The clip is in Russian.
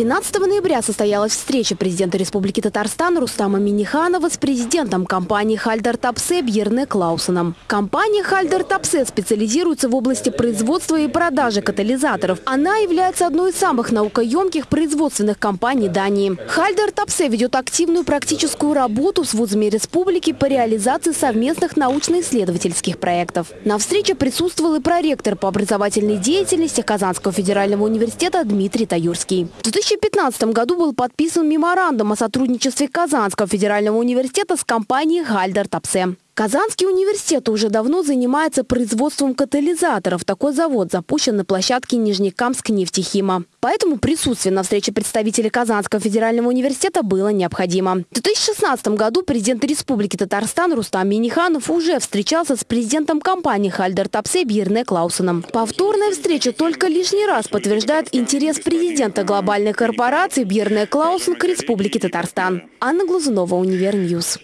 13 ноября состоялась встреча президента Республики Татарстан Рустама Миниханова с президентом компании «Хальдер Тапсе» Бьерне Клаусеном. Компания «Хальдер Тапсе» специализируется в области производства и продажи катализаторов. Она является одной из самых наукоемких производственных компаний Дании. «Хальдер Тапсе» ведет активную практическую работу с вузами республики по реализации совместных научно-исследовательских проектов. На встрече присутствовал и проректор по образовательной деятельности Казанского федерального университета Дмитрий Таюрский. 2015 году был подписан меморандум о сотрудничестве Казанского федерального университета с компанией «Хальдор Топсе». Казанский университет уже давно занимается производством катализаторов. Такой завод запущен на площадке Нижнекамскнефтехима. Поэтому присутствие на встрече представителей Казанского федерального университета было необходимо. В 2016 году президент Республики Татарстан Рустам Миниханов уже встречался с президентом компании «Хальдор Топсе» Бьерне Клаусеном. Повторная встреча только лишний раз подтверждает интерес президента глобальной корпорации Бьерне Клаусен к Республике Татарстан. Анна Глазунова, Univer News.